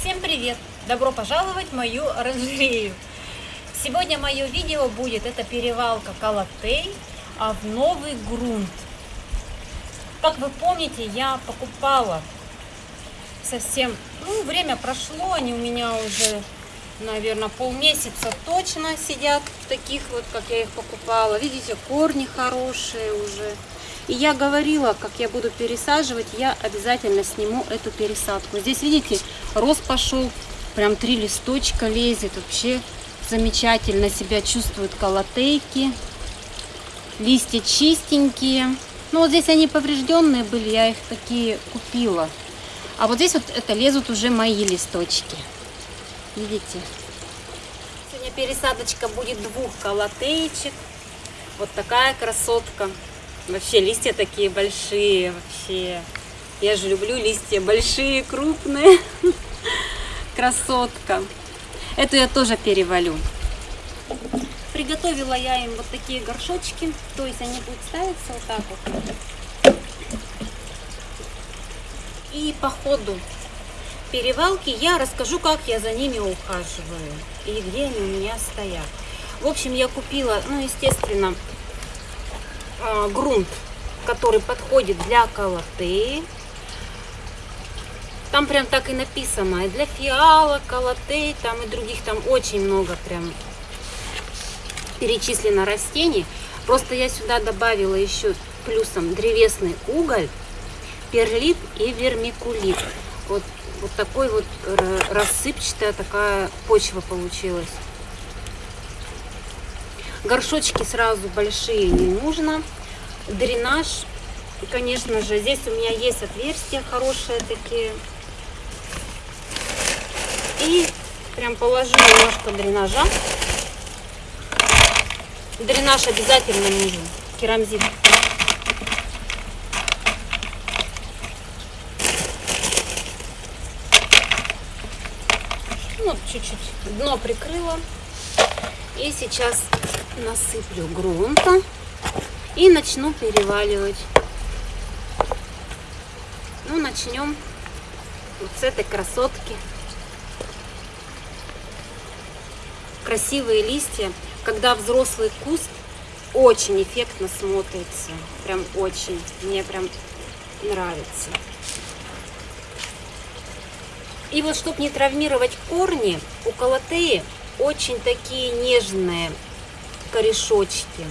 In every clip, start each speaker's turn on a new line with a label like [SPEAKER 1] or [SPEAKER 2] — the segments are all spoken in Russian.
[SPEAKER 1] Всем привет! Добро пожаловать в мою оранжерею! Сегодня мое видео будет, это перевалка Калатей, а в новый грунт. Как вы помните, я покупала совсем, ну, время прошло, они у меня уже, наверное, полмесяца точно сидят в таких вот, как я их покупала. Видите, корни хорошие уже. И я говорила, как я буду пересаживать, я обязательно сниму эту пересадку. Здесь, видите, рост пошел, прям три листочка лезет. Вообще замечательно себя чувствуют колотейки. Листья чистенькие. Ну, вот здесь они поврежденные были, я их такие купила. А вот здесь вот это лезут уже мои листочки. Видите? Сегодня пересадочка будет двух колотеечек. Вот такая красотка. Вообще листья такие большие, вообще. Я же люблю листья большие, крупные. Красотка. Эту я тоже перевалю. Приготовила я им вот такие горшочки. То есть они будут ставиться вот так вот. И по ходу перевалки я расскажу, как я за ними ухаживаю. И где они у меня стоят. В общем, я купила, ну, естественно, а, грунт, который подходит для колоты. Там прям так и написано, и для фиалок, колотей, там и других, там очень много прям перечислено растений. Просто я сюда добавила еще плюсом древесный уголь, перлит и вермикулит. Вот, вот такой вот рассыпчатая такая почва получилась. Горшочки сразу большие не нужно. Дренаж, конечно же, здесь у меня есть отверстия хорошие такие. И прям положу немножко дренажа. Дренаж обязательно нужен, керамзит. Ну, чуть-чуть дно прикрыла. И сейчас насыплю грунта и начну переваливать. Ну, начнем вот с этой красотки. Красивые листья, когда взрослый куст очень эффектно смотрится. Прям очень. Мне прям нравится. И вот, чтобы не травмировать корни, у колотеи очень такие нежные корешочки.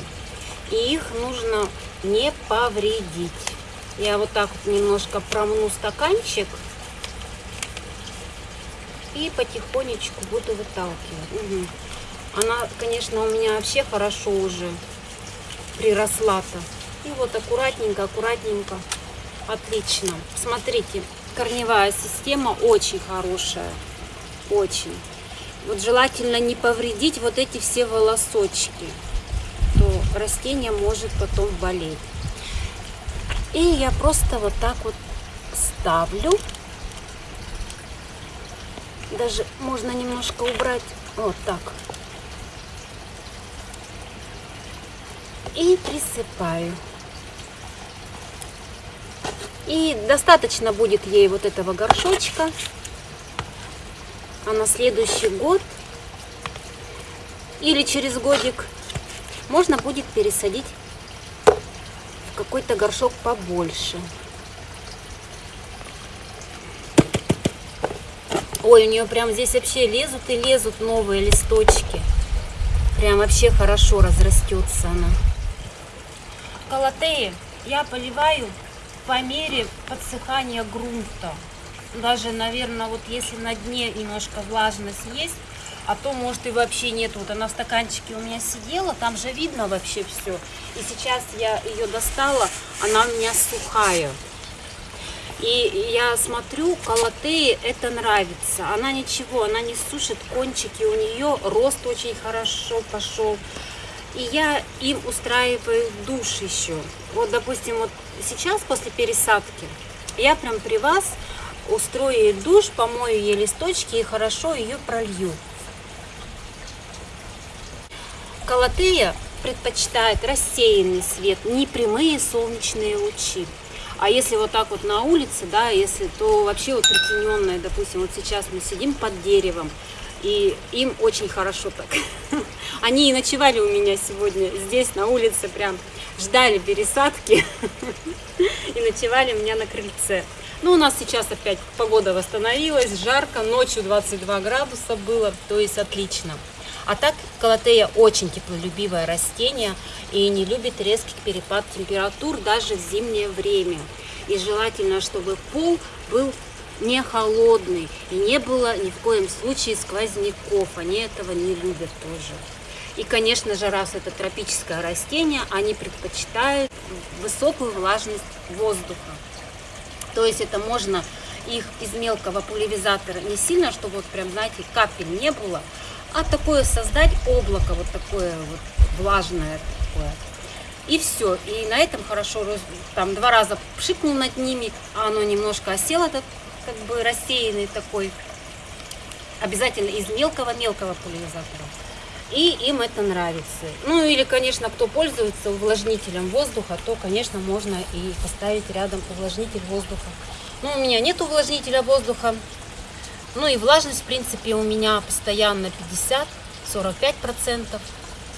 [SPEAKER 1] И их нужно не повредить. Я вот так вот немножко промну стаканчик. И потихонечку буду выталкивать. Угу. Она, конечно, у меня вообще хорошо уже приросла-то. И вот аккуратненько, аккуратненько. Отлично. Смотрите, корневая система очень хорошая. Очень. Вот желательно не повредить вот эти все волосочки, то растение может потом болеть. И я просто вот так вот ставлю. Даже можно немножко убрать вот так. И присыпаю. И достаточно будет ей вот этого горшочка а на следующий год или через годик можно будет пересадить в какой-то горшок побольше. Ой, у нее прям здесь вообще лезут и лезут новые листочки. Прям вообще хорошо разрастется она. Калатеи я поливаю по мере подсыхания грунта даже, наверное, вот если на дне немножко влажность есть, а то, может, и вообще нет. Вот она в стаканчике у меня сидела, там же видно вообще все. И сейчас я ее достала, она у меня сухая. И я смотрю, колотеи это нравится. Она ничего, она не сушит кончики, у нее рост очень хорошо пошел. И я им устраиваю душ еще. Вот, допустим, вот сейчас после пересадки я прям при вас устрою ей душ, помою ей листочки и хорошо ее пролью. Калатея предпочитает рассеянный свет, не прямые солнечные лучи. А если вот так вот на улице, да, если, то вообще вот притененная, допустим, вот сейчас мы сидим под деревом, и им очень хорошо так. Они и ночевали у меня сегодня здесь, на улице, прям ждали пересадки и ночевали у меня на крыльце. Ну, у нас сейчас опять погода восстановилась, жарко, ночью 22 градуса было, то есть отлично. А так калатея очень теплолюбивое растение и не любит резкий перепад температур даже в зимнее время. И желательно, чтобы пол был не холодный и не было ни в коем случае сквозняков. Они этого не любят тоже. И, конечно же, раз это тропическое растение, они предпочитают высокую влажность воздуха. То есть это можно их из мелкого пульверизатора не сильно, чтобы вот прям, знаете, капель не было, а такое создать облако, вот такое вот влажное такое. И все. И на этом хорошо, там два раза пшикнул над ними, а оно немножко осело, так, как бы рассеянный такой. Обязательно из мелкого-мелкого пульверизатора. И им это нравится. Ну или, конечно, кто пользуется увлажнителем воздуха, то, конечно, можно и поставить рядом увлажнитель воздуха. Но у меня нет увлажнителя воздуха. Ну и влажность, в принципе, у меня постоянно 50-45%,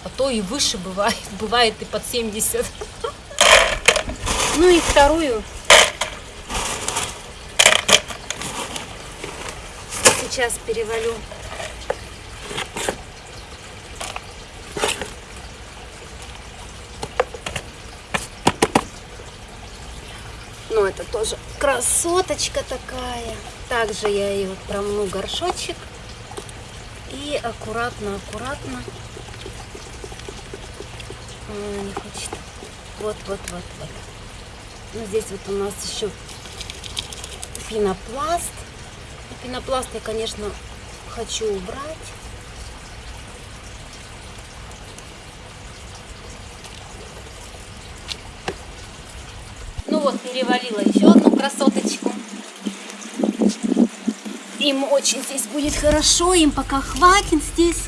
[SPEAKER 1] а то и выше бывает, бывает и под 70%. Ну и вторую сейчас перевалю Ну, это тоже красоточка такая. Также я ее промну горшочек. И аккуратно, аккуратно. Она не хочет. Вот, вот, вот, вот. Ну, здесь вот у нас еще пенопласт. Пенопласт я, конечно, хочу убрать. Вот, перевалила еще одну красоточку. Им очень здесь будет хорошо, им пока хватит здесь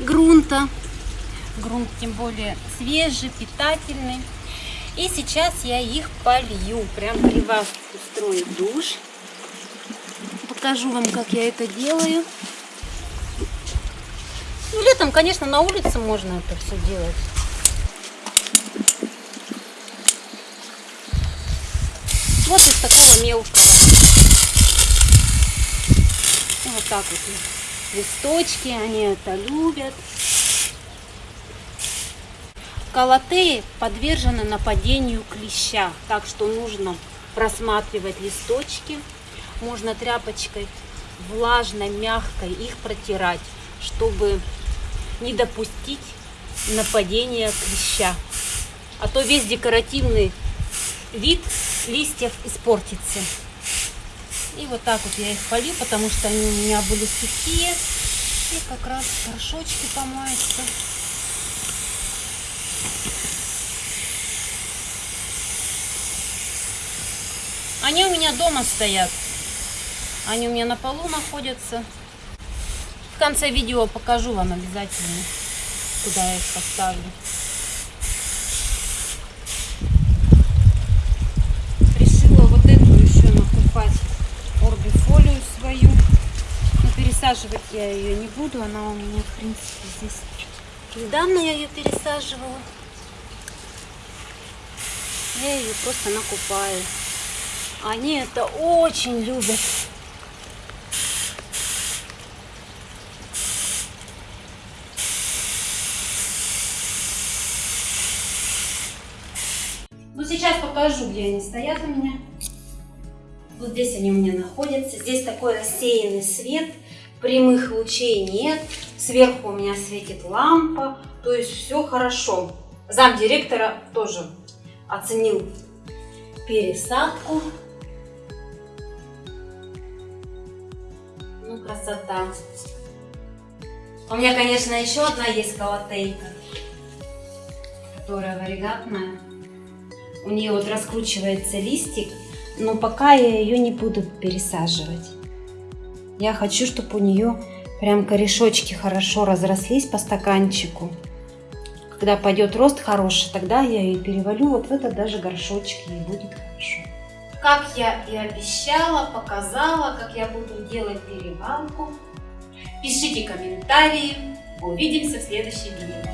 [SPEAKER 1] грунта. Грунт тем более свежий, питательный. И сейчас я их полью. Прям при вас устрою душ. Покажу вам, как я это делаю. Ну, летом, конечно, на улице можно это все делать. Вот из такого мелкого. Вот так вот листочки, они это любят. Калатеи подвержены нападению клеща, так что нужно просматривать листочки. Можно тряпочкой влажной, мягкой их протирать, чтобы не допустить нападения клеща. А то весь декоративный вид листьев испортится. И вот так вот я их полью, потому что они у меня были сухие. И как раз горшочки помоются. Они у меня дома стоят. Они у меня на полу находятся. В конце видео покажу вам обязательно, куда я их поставлю. Пересаживать я ее не буду. Она у меня, в принципе, здесь недавно я ее пересаживала. Я ее просто накупаю. Они это очень любят. Ну, сейчас покажу, где они стоят у меня. Вот здесь они у меня находятся. Здесь такой рассеянный свет прямых лучей нет, сверху у меня светит лампа, то есть все хорошо. Зам директора тоже оценил пересадку. Ну, красота. У меня, конечно, еще одна есть колотейка, которая варигатная. У нее вот раскручивается листик, но пока я ее не буду пересаживать. Я хочу, чтобы у нее прям корешочки хорошо разрослись по стаканчику. Когда пойдет рост хороший, тогда я ее перевалю вот в этот даже горшочек, и будет хорошо. Как я и обещала, показала, как я буду делать перевалку. Пишите комментарии. Увидимся в следующем видео.